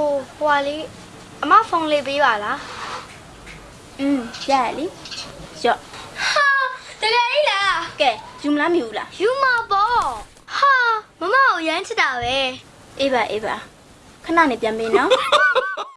ဟိုဟွာလေးအမဖုန်းလေးပေးပါလားอืมရရလေရော့ဟာတကယ်ကြီးလားကဲယူမလားမယူဘူးလားယူမပေါ့ဟာမမကိုရမ်းချစ်တာပဲအေးပါအေးပါခဏနေပြန်ပေးနော်